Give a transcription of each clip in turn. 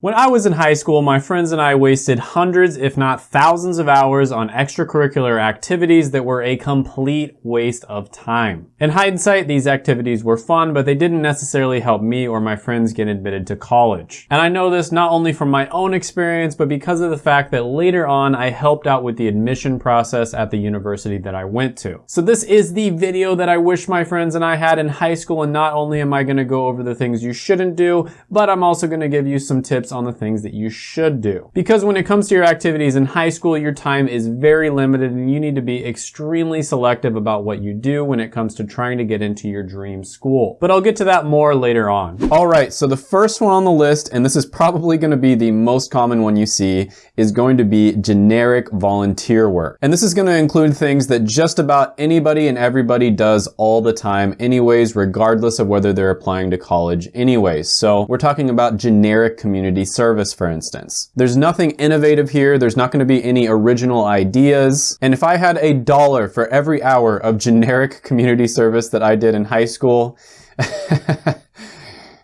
When I was in high school, my friends and I wasted hundreds, if not thousands of hours on extracurricular activities that were a complete waste of time. In hindsight, these activities were fun, but they didn't necessarily help me or my friends get admitted to college. And I know this not only from my own experience, but because of the fact that later on I helped out with the admission process at the university that I went to. So this is the video that I wish my friends and I had in high school, and not only am I gonna go over the things you shouldn't do, but I'm also gonna give you some tips on the things that you should do. Because when it comes to your activities in high school, your time is very limited and you need to be extremely selective about what you do when it comes to trying to get into your dream school. But I'll get to that more later on. All right, so the first one on the list, and this is probably gonna be the most common one you see, is going to be generic volunteer work. And this is gonna include things that just about anybody and everybody does all the time anyways, regardless of whether they're applying to college anyways. So we're talking about generic community service, for instance. There's nothing innovative here. There's not gonna be any original ideas. And if I had a dollar for every hour of generic community service that I did in high school,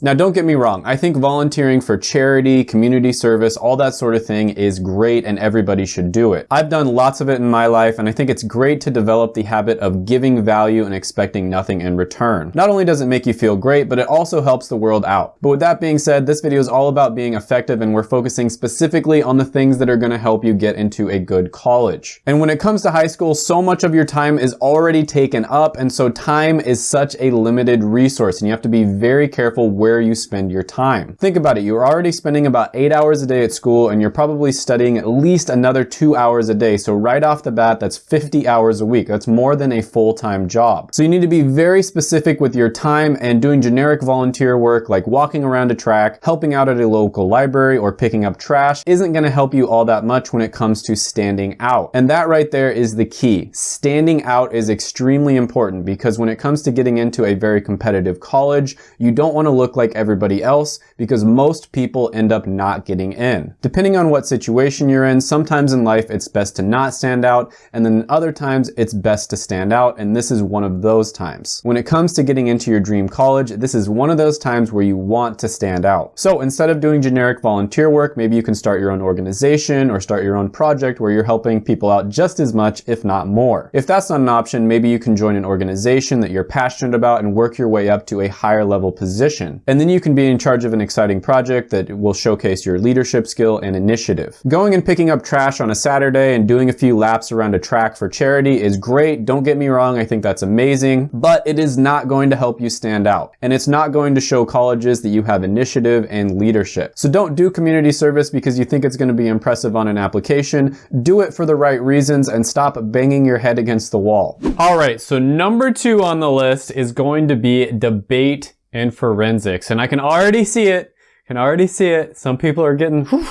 Now don't get me wrong, I think volunteering for charity, community service, all that sort of thing is great and everybody should do it. I've done lots of it in my life and I think it's great to develop the habit of giving value and expecting nothing in return. Not only does it make you feel great, but it also helps the world out. But with that being said, this video is all about being effective and we're focusing specifically on the things that are gonna help you get into a good college. And when it comes to high school, so much of your time is already taken up and so time is such a limited resource and you have to be very careful where where you spend your time. Think about it, you're already spending about eight hours a day at school and you're probably studying at least another two hours a day. So right off the bat, that's 50 hours a week. That's more than a full-time job. So you need to be very specific with your time and doing generic volunteer work like walking around a track, helping out at a local library, or picking up trash isn't gonna help you all that much when it comes to standing out. And that right there is the key. Standing out is extremely important because when it comes to getting into a very competitive college, you don't wanna look like like everybody else because most people end up not getting in. Depending on what situation you're in, sometimes in life it's best to not stand out and then other times it's best to stand out and this is one of those times. When it comes to getting into your dream college, this is one of those times where you want to stand out. So instead of doing generic volunteer work, maybe you can start your own organization or start your own project where you're helping people out just as much, if not more. If that's not an option, maybe you can join an organization that you're passionate about and work your way up to a higher level position. And then you can be in charge of an exciting project that will showcase your leadership skill and initiative. Going and picking up trash on a Saturday and doing a few laps around a track for charity is great. Don't get me wrong, I think that's amazing, but it is not going to help you stand out. And it's not going to show colleges that you have initiative and leadership. So don't do community service because you think it's gonna be impressive on an application. Do it for the right reasons and stop banging your head against the wall. All right, so number two on the list is going to be debate in forensics. And I can already see it. Can already see it. Some people are getting, whew,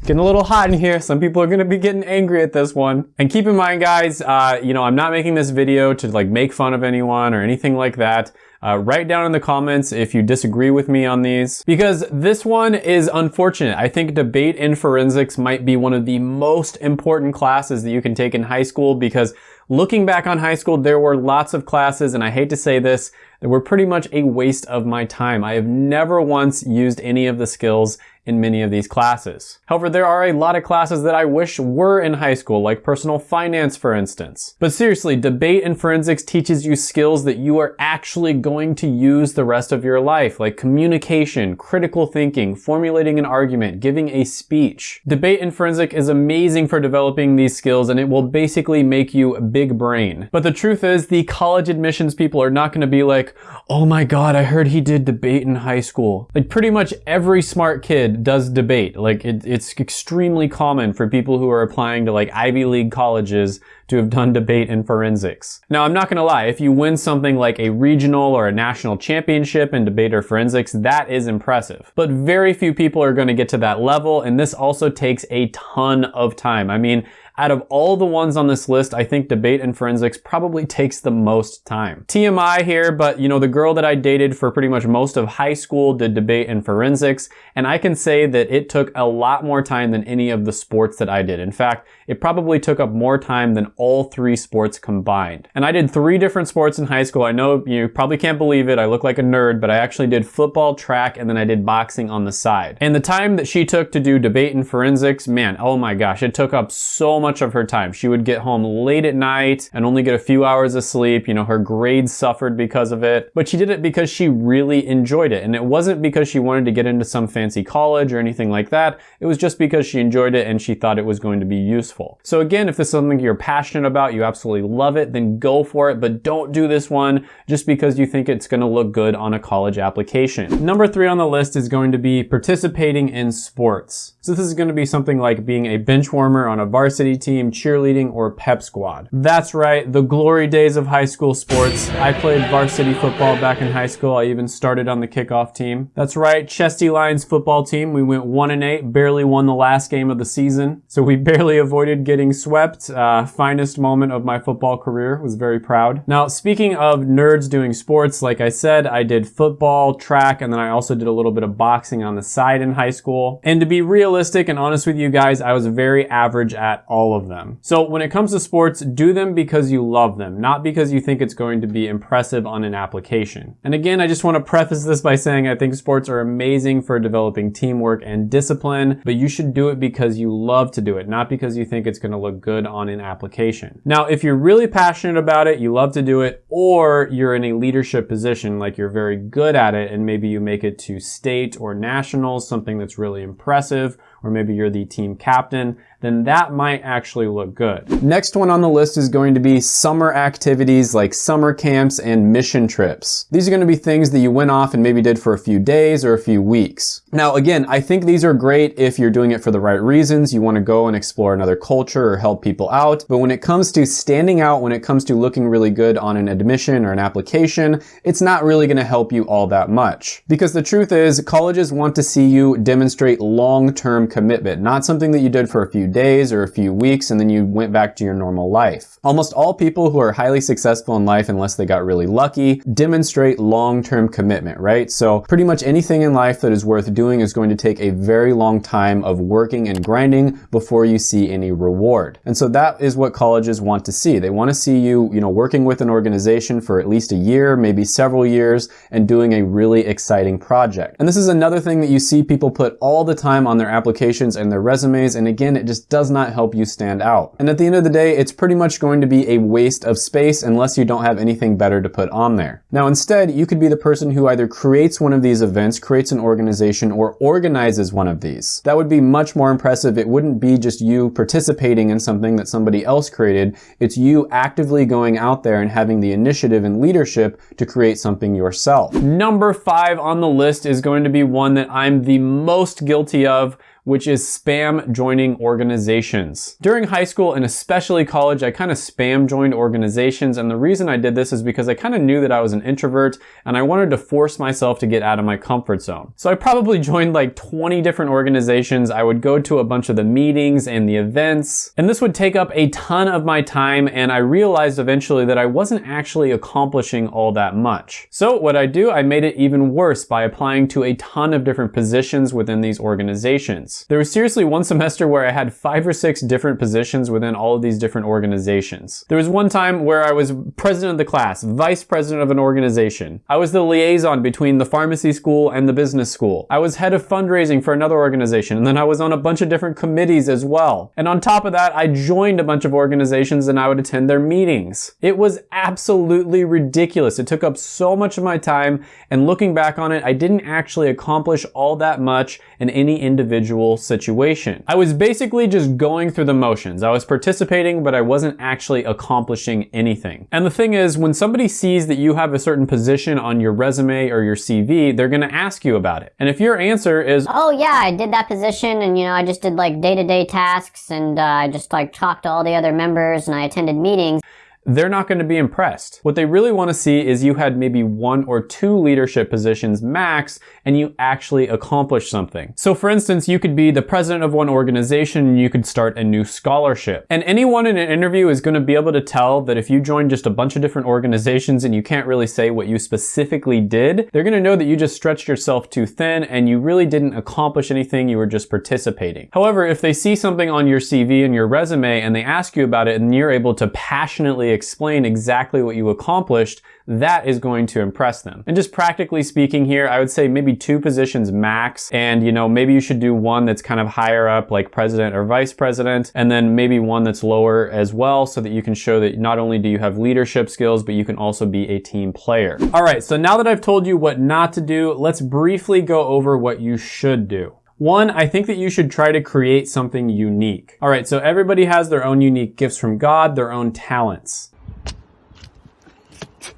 getting a little hot in here. Some people are gonna be getting angry at this one. And keep in mind, guys, uh, you know, I'm not making this video to like make fun of anyone or anything like that. Uh, write down in the comments if you disagree with me on these because this one is unfortunate. I think debate in forensics might be one of the most important classes that you can take in high school because looking back on high school, there were lots of classes and I hate to say this, that were pretty much a waste of my time. I have never once used any of the skills in many of these classes. However, there are a lot of classes that I wish were in high school, like personal finance, for instance. But seriously, debate and forensics teaches you skills that you are actually going to use the rest of your life, like communication, critical thinking, formulating an argument, giving a speech. Debate and forensic is amazing for developing these skills and it will basically make you a big brain. But the truth is, the college admissions people are not gonna be like, oh my god, I heard he did debate in high school. Like pretty much every smart kid does debate. Like it, it's extremely common for people who are applying to like Ivy League colleges to have done debate in forensics. Now, I'm not gonna lie, if you win something like a regional or a national championship in debate or forensics, that is impressive. But very few people are gonna get to that level, and this also takes a ton of time. I mean, out of all the ones on this list, I think debate and forensics probably takes the most time. TMI here, but you know, the girl that I dated for pretty much most of high school did debate and forensics, and I can say that it took a lot more time than any of the sports that I did. In fact, it probably took up more time than all three sports combined. And I did three different sports in high school. I know you probably can't believe it. I look like a nerd, but I actually did football, track, and then I did boxing on the side. And the time that she took to do debate and forensics, man, oh my gosh, it took up so much of her time. She would get home late at night and only get a few hours of sleep. You know, her grades suffered because of it, but she did it because she really enjoyed it. And it wasn't because she wanted to get into some fancy college or anything like that. It was just because she enjoyed it and she thought it was going to be useful. So again, if this is something you're passionate about, you absolutely love it, then go for it, but don't do this one just because you think it's gonna look good on a college application. Number three on the list is going to be participating in sports. So this is gonna be something like being a bench warmer on a varsity team, cheerleading, or pep squad. That's right, the glory days of high school sports. I played varsity football back in high school. I even started on the kickoff team. That's right, Chesty Lions football team. We went one and eight, barely won the last game of the season. So we barely avoided getting swept. Uh, finest moment of my football career. Was very proud. Now, speaking of nerds doing sports, like I said, I did football, track, and then I also did a little bit of boxing on the side in high school. And to be realistic and honest with you guys, I was very average at all of them. So when it comes to sports, do them because you love them, not because you think it's going to be impressive on an application. And again, I just want to preface this by saying I think sports are amazing for developing teamwork and discipline, but you should do it because you love to do it, not because you think it's going to look good on an application. Now, if you're really passionate about it, you love to do it, or you're in a leadership position, like you're very good at it, and maybe you make it to state or nationals, something that's really impressive, or maybe you're the team captain, then that might actually look good. Next one on the list is going to be summer activities like summer camps and mission trips. These are going to be things that you went off and maybe did for a few days or a few weeks. Now again, I think these are great if you're doing it for the right reasons. You want to go and explore another culture or help people out. But when it comes to standing out, when it comes to looking really good on an admission or an application, it's not really going to help you all that much. Because the truth is, colleges want to see you demonstrate long-term commitment, not something that you did for a few days or a few weeks and then you went back to your normal life. Almost all people who are highly successful in life, unless they got really lucky, demonstrate long-term commitment, right? So pretty much anything in life that is worth doing is going to take a very long time of working and grinding before you see any reward. And so that is what colleges want to see. They want to see you, you know, working with an organization for at least a year, maybe several years, and doing a really exciting project. And this is another thing that you see people put all the time on their applications and their resumes. And again, it just does not help you stand out. And at the end of the day, it's pretty much going to be a waste of space unless you don't have anything better to put on there. Now, instead, you could be the person who either creates one of these events, creates an organization, or organizes one of these. That would be much more impressive. It wouldn't be just you participating in something that somebody else created. It's you actively going out there and having the initiative and leadership to create something yourself. Number five on the list is going to be one that I'm the most guilty of which is spam joining organizations. During high school and especially college, I kind of spam joined organizations. And the reason I did this is because I kind of knew that I was an introvert and I wanted to force myself to get out of my comfort zone. So I probably joined like 20 different organizations. I would go to a bunch of the meetings and the events, and this would take up a ton of my time. And I realized eventually that I wasn't actually accomplishing all that much. So what I do, I made it even worse by applying to a ton of different positions within these organizations. There was seriously one semester where I had five or six different positions within all of these different organizations. There was one time where I was president of the class, vice president of an organization. I was the liaison between the pharmacy school and the business school. I was head of fundraising for another organization, and then I was on a bunch of different committees as well. And on top of that, I joined a bunch of organizations and I would attend their meetings. It was absolutely ridiculous. It took up so much of my time, and looking back on it, I didn't actually accomplish all that much in any individual situation. I was basically just going through the motions. I was participating, but I wasn't actually accomplishing anything. And the thing is, when somebody sees that you have a certain position on your resume or your CV, they're gonna ask you about it. And if your answer is, Oh yeah, I did that position and you know, I just did like day-to-day -day tasks and uh, I just like talked to all the other members and I attended meetings they're not going to be impressed. What they really want to see is you had maybe one or two leadership positions max and you actually accomplished something. So for instance, you could be the president of one organization and you could start a new scholarship. And anyone in an interview is going to be able to tell that if you join just a bunch of different organizations and you can't really say what you specifically did, they're going to know that you just stretched yourself too thin and you really didn't accomplish anything, you were just participating. However, if they see something on your CV and your resume and they ask you about it and you're able to passionately explain exactly what you accomplished, that is going to impress them. And just practically speaking here, I would say maybe two positions max. And you know, maybe you should do one that's kind of higher up like president or vice president, and then maybe one that's lower as well so that you can show that not only do you have leadership skills, but you can also be a team player. All right, so now that I've told you what not to do, let's briefly go over what you should do. One, I think that you should try to create something unique. All right, so everybody has their own unique gifts from God, their own talents.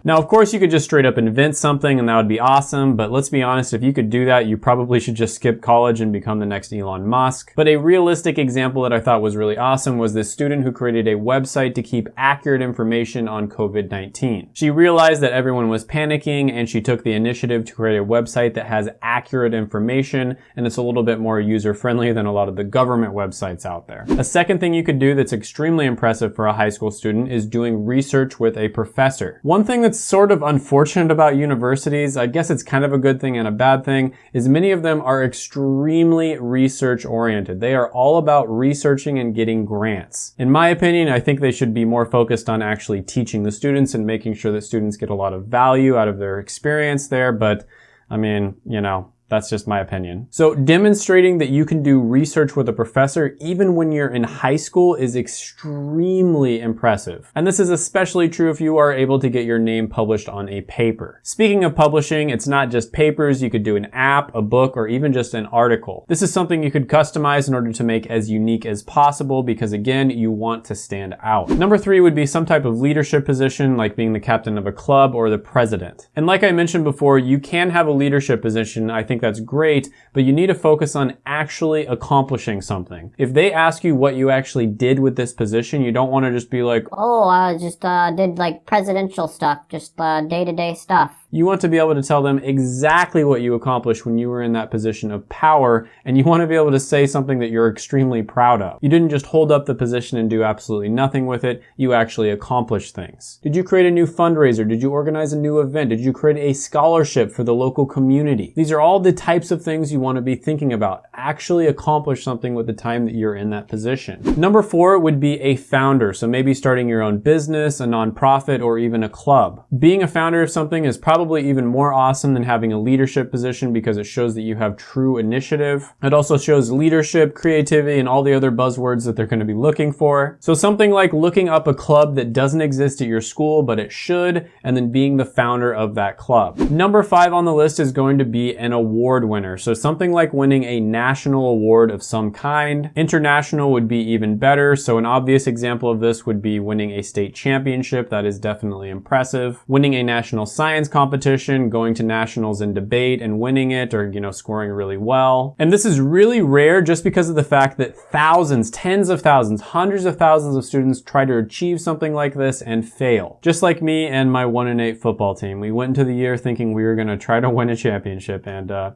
Now, of course, you could just straight up invent something and that would be awesome, but let's be honest, if you could do that, you probably should just skip college and become the next Elon Musk. But a realistic example that I thought was really awesome was this student who created a website to keep accurate information on COVID-19. She realized that everyone was panicking and she took the initiative to create a website that has accurate information and it's a little bit more user-friendly than a lot of the government websites out there. A second thing you could do that's extremely impressive for a high school student is doing research with a professor. One thing that's sort of unfortunate about universities, I guess it's kind of a good thing and a bad thing, is many of them are extremely research oriented. They are all about researching and getting grants. In my opinion, I think they should be more focused on actually teaching the students and making sure that students get a lot of value out of their experience there. But I mean, you know, that's just my opinion. So demonstrating that you can do research with a professor even when you're in high school is extremely impressive. And this is especially true if you are able to get your name published on a paper. Speaking of publishing, it's not just papers, you could do an app, a book, or even just an article. This is something you could customize in order to make as unique as possible because again, you want to stand out. Number three would be some type of leadership position like being the captain of a club or the president. And like I mentioned before, you can have a leadership position, I think think that's great, but you need to focus on actually accomplishing something. If they ask you what you actually did with this position, you don't want to just be like, Oh, I just uh, did like presidential stuff, just uh, day-to-day stuff. You want to be able to tell them exactly what you accomplished when you were in that position of power, and you want to be able to say something that you're extremely proud of. You didn't just hold up the position and do absolutely nothing with it, you actually accomplished things. Did you create a new fundraiser? Did you organize a new event? Did you create a scholarship for the local community? These are all the types of things you want to be thinking about. Actually accomplish something with the time that you're in that position. Number four would be a founder. So maybe starting your own business, a nonprofit, or even a club. Being a founder of something is probably probably even more awesome than having a leadership position because it shows that you have true initiative. It also shows leadership, creativity, and all the other buzzwords that they're going to be looking for. So something like looking up a club that doesn't exist at your school, but it should, and then being the founder of that club. Number five on the list is going to be an award winner. So something like winning a national award of some kind. International would be even better. So an obvious example of this would be winning a state championship. That is definitely impressive. Winning a national science competition competition, going to nationals in debate and winning it or, you know, scoring really well. And this is really rare just because of the fact that thousands, tens of thousands, hundreds of thousands of students try to achieve something like this and fail. Just like me and my 1 in 8 football team. We went into the year thinking we were going to try to win a championship and, uh,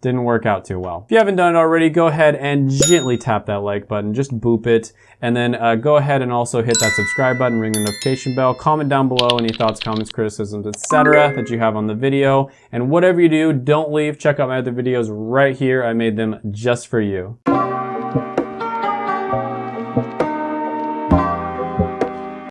didn't work out too well. If you haven't done it already, go ahead and gently tap that like button, just boop it, and then uh, go ahead and also hit that subscribe button, ring the notification bell, comment down below any thoughts, comments, criticisms, etc. that you have on the video, and whatever you do, don't leave, check out my other videos right here, I made them just for you.